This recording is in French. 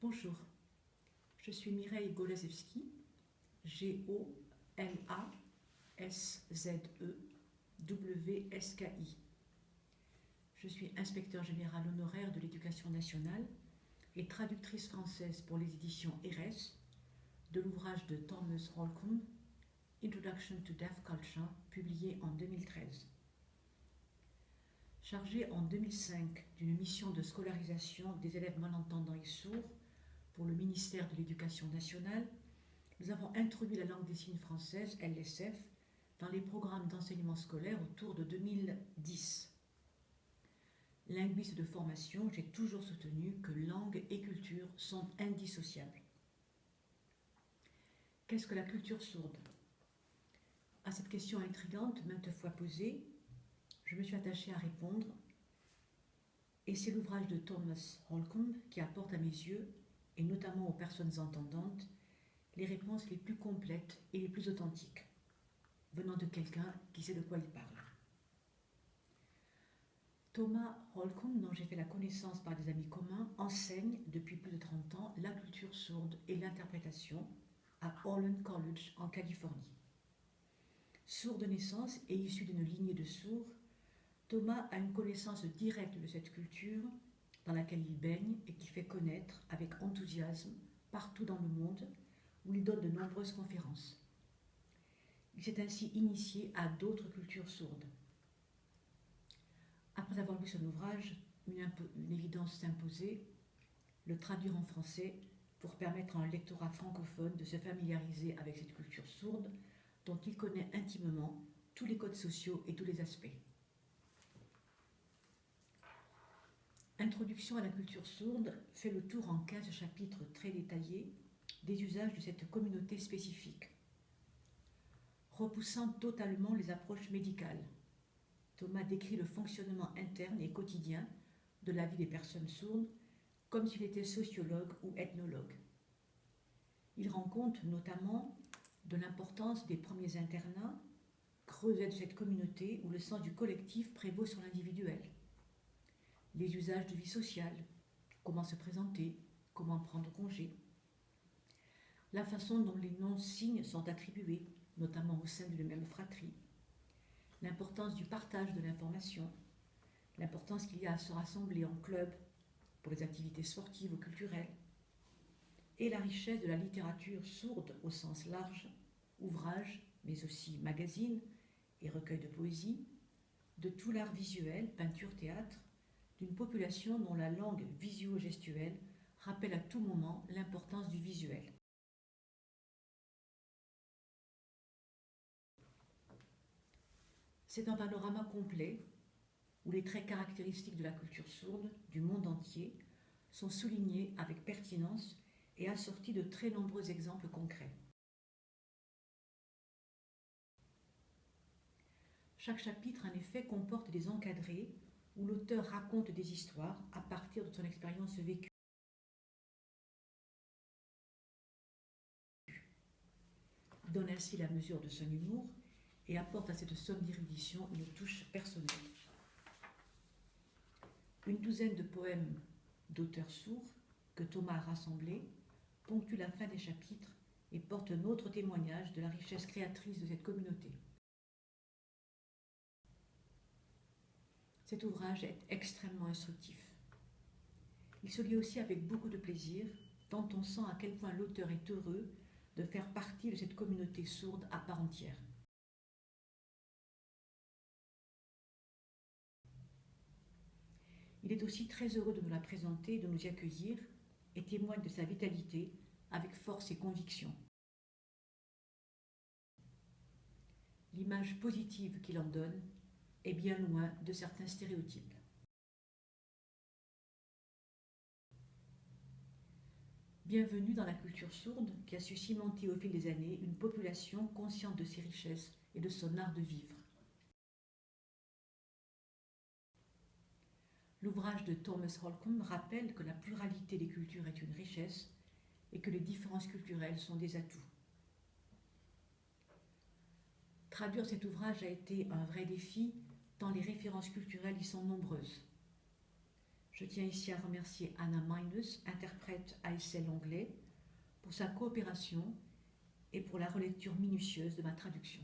Bonjour, je suis Mireille Golazewski, G-O-L-A-S-Z-E-W-S-K-I. Je suis inspecteur général honoraire de l'éducation nationale et traductrice française pour les éditions RS de l'ouvrage de Thomas Holcomb, Introduction to Deaf Culture, publié en 2013. Chargé en 2005 d'une mission de scolarisation des élèves malentendants et sourds pour le ministère de l'Éducation nationale, nous avons introduit la langue des signes française, LSF, dans les programmes d'enseignement scolaire autour de 2010. Linguiste de formation, j'ai toujours soutenu que langue et culture sont indissociables. Qu'est-ce que la culture sourde? À cette question intrigante, maintes fois posée, je me suis attachée à répondre, et c'est l'ouvrage de Thomas Holcomb qui apporte à mes yeux, et notamment aux personnes entendantes, les réponses les plus complètes et les plus authentiques, venant de quelqu'un qui sait de quoi il parle. Thomas Holcomb, dont j'ai fait la connaissance par des amis communs, enseigne depuis plus de 30 ans la culture sourde et l'interprétation à Holland College en Californie. Sourd de naissance et issu d'une lignée de sourds, Thomas a une connaissance directe de cette culture dans laquelle il baigne et qu'il fait connaître avec enthousiasme partout dans le monde où il donne de nombreuses conférences. Il s'est ainsi initié à d'autres cultures sourdes. Après avoir lu son ouvrage, une, une évidence s'imposait, le traduire en français pour permettre à un lectorat francophone de se familiariser avec cette culture sourde dont il connaît intimement tous les codes sociaux et tous les aspects. Introduction à la culture sourde fait le tour en 15 chapitres très détaillés des usages de cette communauté spécifique. Repoussant totalement les approches médicales, Thomas décrit le fonctionnement interne et quotidien de la vie des personnes sourdes comme s'il était sociologue ou ethnologue. Il rend compte notamment de l'importance des premiers internats, creusés de cette communauté où le sens du collectif prévaut sur l'individuel les usages de vie sociale, comment se présenter, comment prendre congé, la façon dont les non-signes sont attribués, notamment au sein d'une même fratrie, l'importance du partage de l'information, l'importance qu'il y a à se rassembler en club pour les activités sportives ou culturelles, et la richesse de la littérature sourde au sens large, ouvrages, mais aussi magazines et recueils de poésie, de tout l'art visuel, peinture, théâtre, d'une population dont la langue visio-gestuelle rappelle à tout moment l'importance du visuel. C'est un panorama complet où les traits caractéristiques de la culture sourde du monde entier sont soulignés avec pertinence et assortis de très nombreux exemples concrets. Chaque chapitre, en effet, comporte des encadrés où l'auteur raconte des histoires à partir de son expérience vécue. Donne ainsi la mesure de son humour et apporte à cette somme d'érudition une touche personnelle. Une douzaine de poèmes d'auteurs sourds que Thomas a rassemblés ponctuent la fin des chapitres et portent un autre témoignage de la richesse créatrice de cette communauté. Cet ouvrage est extrêmement instructif. Il se lit aussi avec beaucoup de plaisir, tant on sent à quel point l'auteur est heureux de faire partie de cette communauté sourde à part entière. Il est aussi très heureux de nous la présenter, de nous accueillir et témoigne de sa vitalité avec force et conviction. L'image positive qu'il en donne est bien loin de certains stéréotypes. Bienvenue dans la culture sourde qui a su cimenter au fil des années une population consciente de ses richesses et de son art de vivre. L'ouvrage de Thomas Holcomb rappelle que la pluralité des cultures est une richesse et que les différences culturelles sont des atouts. Traduire cet ouvrage a été un vrai défi tant les références culturelles y sont nombreuses. Je tiens ici à remercier Anna Minus, interprète à ASL anglais, pour sa coopération et pour la relecture minutieuse de ma traduction.